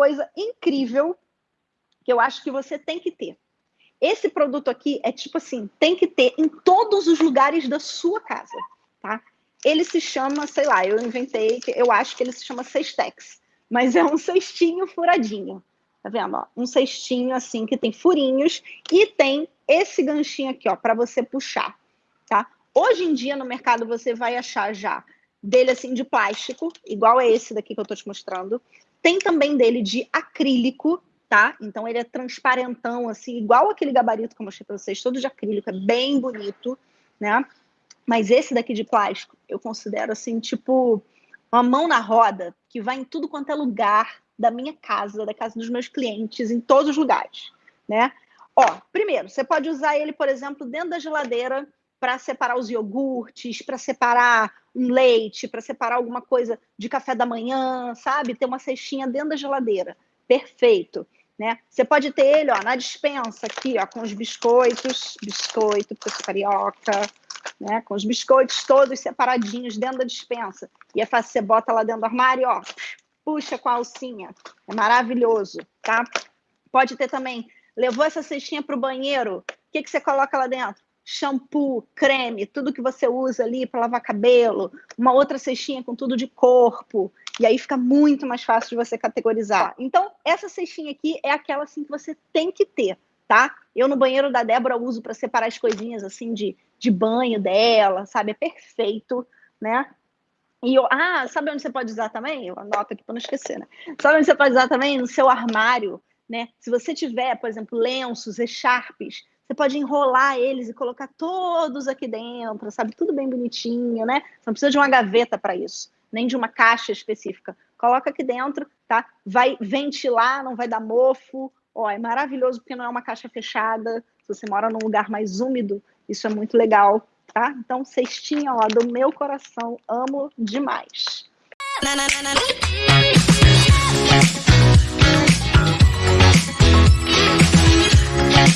coisa incrível que eu acho que você tem que ter. Esse produto aqui é tipo assim, tem que ter em todos os lugares da sua casa, tá? Ele se chama, sei lá, eu inventei, eu acho que ele se chama Cestex, mas é um cestinho furadinho. Tá vendo? Ó? Um cestinho assim que tem furinhos e tem esse ganchinho aqui, ó, para você puxar, tá? Hoje em dia no mercado você vai achar já dele assim de plástico, igual a esse daqui que eu tô te mostrando. Tem também dele de acrílico, tá? Então ele é transparentão assim, igual aquele gabarito que eu mostrei para vocês, todo de acrílico, é bem bonito, né? Mas esse daqui de plástico, eu considero assim, tipo uma mão na roda, que vai em tudo quanto é lugar da minha casa, da casa dos meus clientes, em todos os lugares, né? Ó, primeiro, você pode usar ele, por exemplo, dentro da geladeira para separar os iogurtes, para separar um leite, para separar alguma coisa de café da manhã, sabe? Ter uma cestinha dentro da geladeira. Perfeito. Né? Você pode ter ele ó, na dispensa aqui, ó, com os biscoitos, biscoito, porque eu sou carioca, né? Com os biscoitos todos separadinhos dentro da dispensa. E é fácil, você bota lá dentro do armário, ó, puxa com a alcinha. É maravilhoso, tá? Pode ter também, levou essa cestinha para o banheiro, o que, que você coloca lá dentro? Shampoo, creme, tudo que você usa ali para lavar cabelo, uma outra cestinha com tudo de corpo, e aí fica muito mais fácil de você categorizar. Então, essa cestinha aqui é aquela assim que você tem que ter, tá? Eu no banheiro da Débora uso para separar as coisinhas assim de, de banho dela, sabe? É perfeito, né? E eu, ah, sabe onde você pode usar também? Eu anoto aqui para não esquecer, né? Sabe onde você pode usar também? No seu armário, né? Se você tiver, por exemplo, lenços, echarpes, você pode enrolar eles e colocar todos aqui dentro, sabe? Tudo bem bonitinho, né? Você não precisa de uma gaveta para isso, nem de uma caixa específica. Coloca aqui dentro, tá? Vai ventilar, não vai dar mofo. Ó, é maravilhoso porque não é uma caixa fechada. Se você mora num lugar mais úmido, isso é muito legal, tá? Então, cestinha, ó, do meu coração, amo demais. Na, na, na,